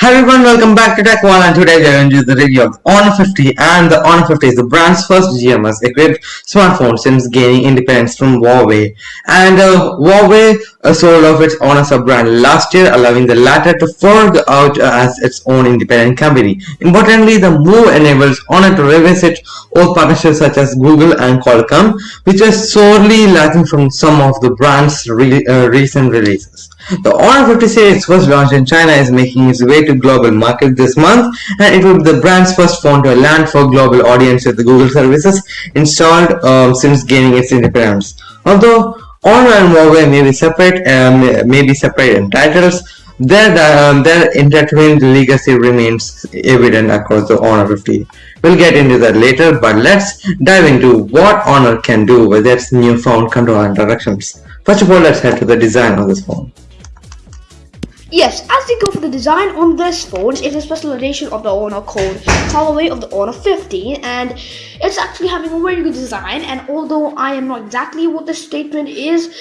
Hi everyone, welcome back to Tech One and today we are going to do the review of Honor 50 and the Honor 50 is the brand's first GMS equipped smartphone since gaining independence from Huawei and uh, Huawei uh, sold off its Honor sub-brand last year allowing the latter to forge out uh, as its own independent company. Importantly, the move enables Honor to revisit old partnerships such as Google and Qualcomm which are sorely lacking from some of the brand's re uh, recent releases. The Honor 50 series first launched in China is making its way to global market this month and it will be the brand's first phone to land for global audience with the Google services installed um, since gaining its independence. Although Honor and Huawei may be separate, um, may be separate in titles, their, um, their intertwined legacy remains evident across the Honor 50. We'll get into that later, but let's dive into what Honor can do with its newfound control and directions. First of all, let's head to the design of this phone. Yes, as we go for the design on this phone, it's a special edition of the Honor Code colorway of the Honor 50 and it's actually having a very good design and although I am not exactly what the statement is,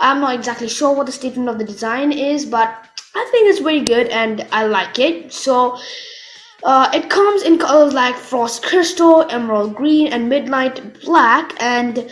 I'm not exactly sure what the statement of the design is but I think it's very good and I like it. So uh, it comes in colors like frost crystal, emerald green and midnight black and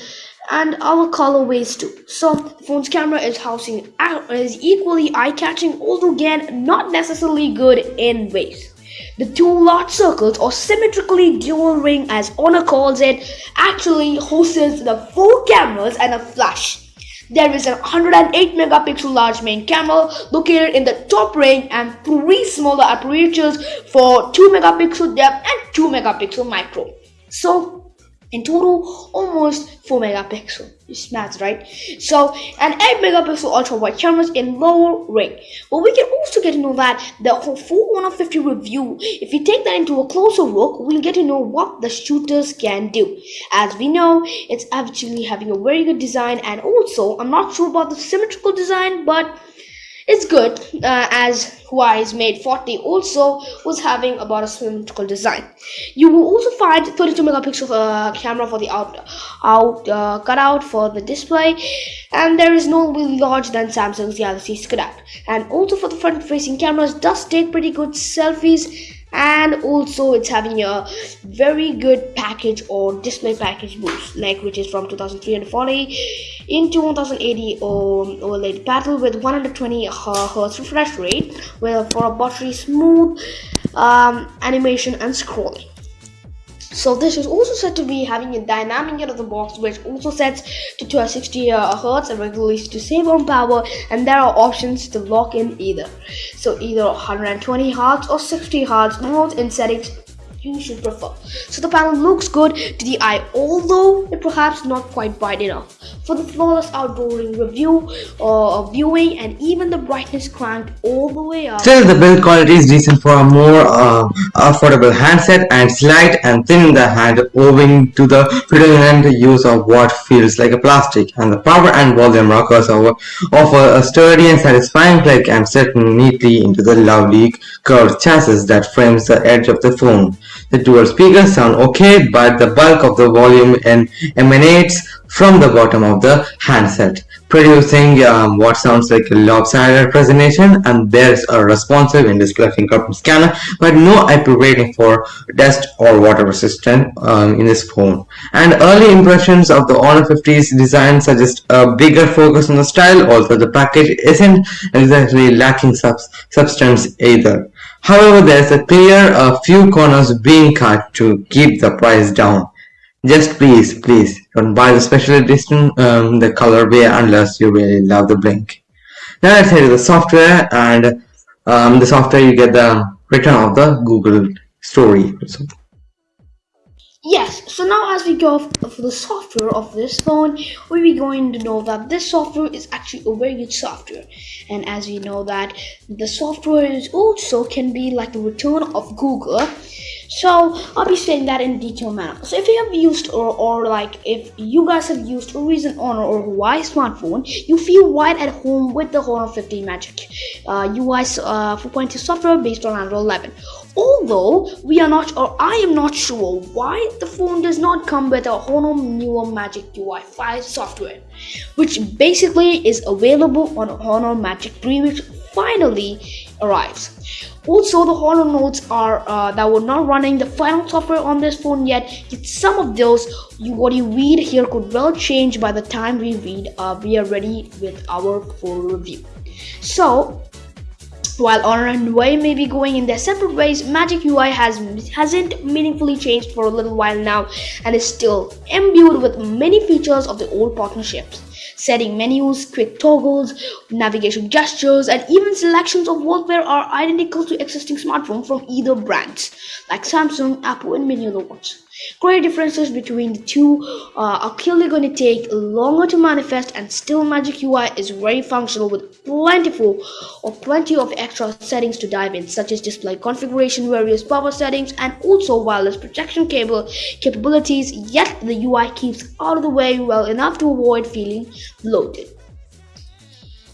and other colorways too. So the phone's camera is housing uh, is equally eye-catching, although again not necessarily good in ways. The two large circles, or symmetrically dual ring as Honor calls it, actually hosts the four cameras and a flash. There is a 108 megapixel large main camera located in the top ring and three smaller apertures for 2 megapixel depth and 2 megapixel micro. So in total almost 4 megapixel. It's maths right? So an 8 megapixel ultra wide cameras in lower ring. But we can also get to know that the full 150 review if we take that into a closer look we'll get to know what the shooters can do. As we know it's actually having a very good design and also i'm not sure about the symmetrical design but it's good uh, as Huawei's Mate 40 also was having about a symmetrical design. You will also find 32 megapixel uh, camera for the out out uh, cutout for the display, and there is no really larger than Samsung's Galaxy cutout. And also for the front-facing cameras, does take pretty good selfies and also it's having a very good package or display package boost like which is from 2340 into 1080 um, OLED panel with 120 hertz refresh rate with for a buttery smooth um, animation and scrolling so this is also said to be having a dynamic out of the box which also sets to 260 uh, hertz and regulates to save on power and there are options to lock in either. So either 120 hertz or 60 hertz mode in settings you should prefer. So the panel looks good to the eye although it perhaps not quite bright enough for the flawless outdooring review or uh, viewing and even the brightness cranked all the way up. Still the build quality is decent for a more uh, affordable handset and slight and thin in the hand owing to the predominant use of what feels like a plastic and the power and volume rockers offer a sturdy and satisfying click and set neatly into the lovely curved chassis that frames the edge of the phone. The dual speakers sound okay but the bulk of the volume and emanates from the bottom of the handset, producing um, what sounds like a lopsided presentation and there's a responsive in-display fingerprint scanner but no IP rating for dust or water resistant um, in this phone. And early impressions of the Honor 50's design suggest a bigger focus on the style, although the package isn't exactly lacking sub substance either. However, there's a clear a few corners being cut to keep the price down. Just please, please don't buy the special edition, um, the colorway unless you really love the blink. Now let's head to the software and um, the software you get the return of the Google story. Yes, so now as we go for the software of this phone, we'll be going to know that this software is actually a very good software. And as we know that the software is also can be like the return of Google So I'll be saying that in detail manner. So if you have used or, or like if you guys have used a recent Honor or Huawei smartphone, you feel right at home with the Honor 15 Magic uh, UI uh, 4.2 software based on Android 11. Although we are not or I am not sure why the phone does not come with a Honor newer Magic UI 5 software, which basically is available on Honor Magic 3 which finally arrives. Also, the Honor notes are uh, that we're not running the final software on this phone yet. Yet some of those, you, what you read here could well change by the time we read. Uh, we are ready with our full review. So, while Honor and Huawei may be going in their separate ways, Magic UI has hasn't meaningfully changed for a little while now and is still imbued with many features of the old partnerships setting menus, quick toggles, navigation gestures, and even selections of wallpaper are identical to existing smartphones from either brands, like Samsung, Apple, and many other ones. Great differences between the two uh, are clearly going to take longer to manifest and still Magic UI is very functional with plentiful or plenty of extra settings to dive in such as display configuration, various power settings and also wireless protection cable capabilities yet the UI keeps out of the way well enough to avoid feeling bloated.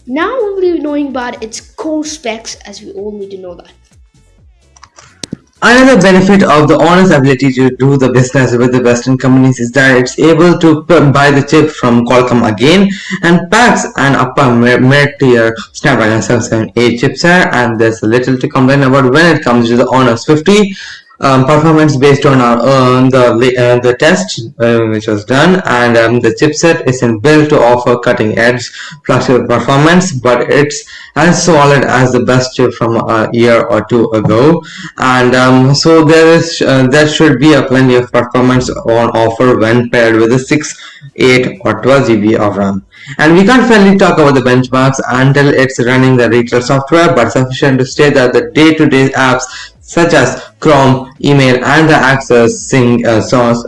Now we'll be knowing about its core specs as we all need to know that. Another benefit of the Honor's ability to do the business with the Western companies is that it's able to buy the chip from Qualcomm again and packs an upper mid-tier Snapdragon 778 chipset. And there's little to complain about when it comes to the Honor's 50 um, performance based on our, the uh, the test uh, which was done and um, the chipset isn't built to offer cutting edge flexible performance but it's as solid as the best chip from a year or two ago. And um, so there is uh, there should be a plenty of performance on offer when paired with a 6 8 or 12 GB of RAM. And we can't finally talk about the benchmarks until it's running the retail software but sufficient to state that the day-to-day -day apps such as Chrome, email, and the accessing uh,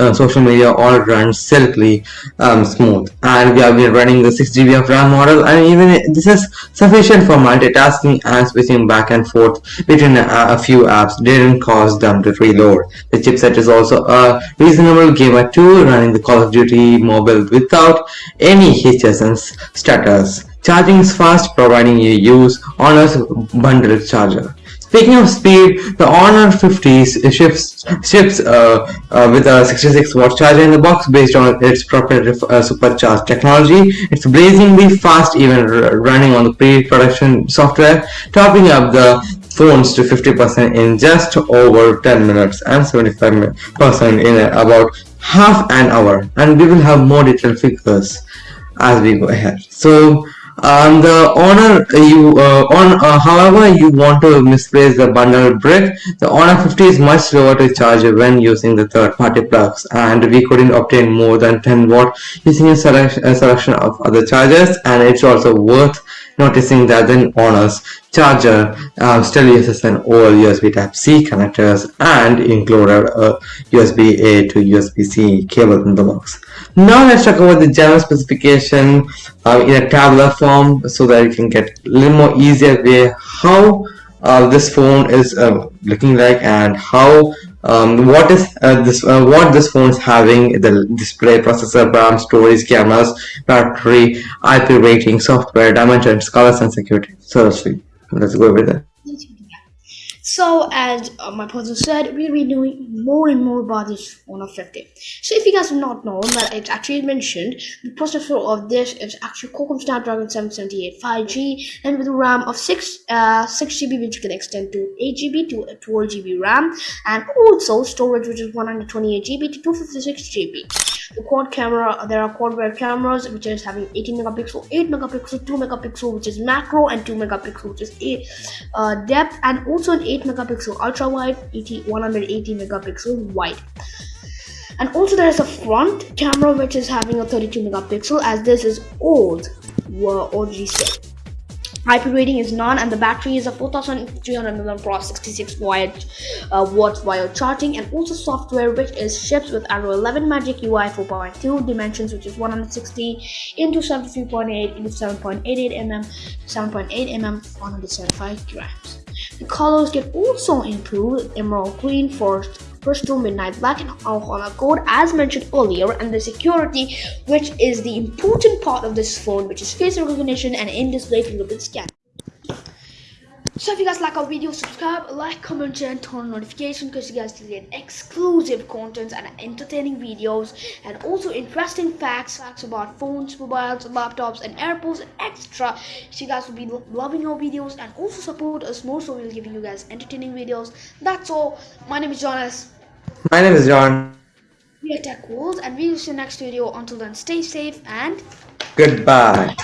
uh, social media all run silkily um, smooth. And we have been running the 6 GB of RAM model, and even this is sufficient for multitasking and switching back and forth between a, a few apps didn't cause them to reload. The chipset is also a reasonable gamer tool running the Call of Duty mobile without any hitches and stutters. Charging is fast, providing you use Honor's bundled charger. Speaking of speed, the Honor 50 ships, ships uh, uh, with a 66 watt charger in the box based on its proprietary uh, supercharged technology. It's blazingly fast even running on the pre-production software, topping up the phones to 50% in just over 10 minutes and 75% in about half an hour and we will have more detailed figures as we go ahead. So um, the honor you uh, on uh, however you want to misplace the bundle brick the honor 50 is much slower to charge when using the third-party plugs and we couldn't obtain more than 10 watt using a selection of other chargers and it's also worth noticing that the Honor's charger um, still uses an old USB Type-C connectors and included a USB-A to USB-C cable in the box. Now let's talk about the general specification uh, in a tabular form so that you can get a little more easier way how uh, this phone is uh, looking like and how um, what is uh, this uh, what this phone is having the display processor RAM storage cameras battery IP rating software dimensions colors and security so let's go with it so as uh, my person said, we'll be doing more and more about this Honor 50. So if you guys have not known that it's actually mentioned, the processor of this is actually Qualcomm Snapdragon 778 5G and with a RAM of 6 uh, 6 GB which can extend to 8 GB to 12 GB RAM and also storage which is 128 GB to 256 GB the quad camera there are quad rear cameras which is having 18 megapixel 8 megapixel 2 megapixel which is macro and 2 megapixel which is a uh, depth and also an 8 megapixel ultra wide 80 180 megapixel wide and also there is a front camera which is having a 32 megapixel as this is old OG set IP rating is none and the battery is a 4300 mAh 66 watt uh, watts wire charging and also software which is shipped with Android 11 Magic UI 4.2 dimensions which is 160 into 73.8 into 7.88 mm 7.8 mm 175 grams. The colors get also include emerald green, forest crystal midnight black and honor code as mentioned earlier and the security which is the important part of this phone which is face recognition and in-display fingerprint scan so if you guys like our video, subscribe, like, comment, share, and turn on notification because you guys will get exclusive contents and entertaining videos and also interesting facts, facts about phones, mobiles, laptops, and airports and extra. So you guys will be lo- loving our videos and also support us more. So we'll give you guys entertaining videos. That's all. My name is Jonas. My name is John. We are Tech World, and we'll see you next video. Until then, stay safe and Goodbye.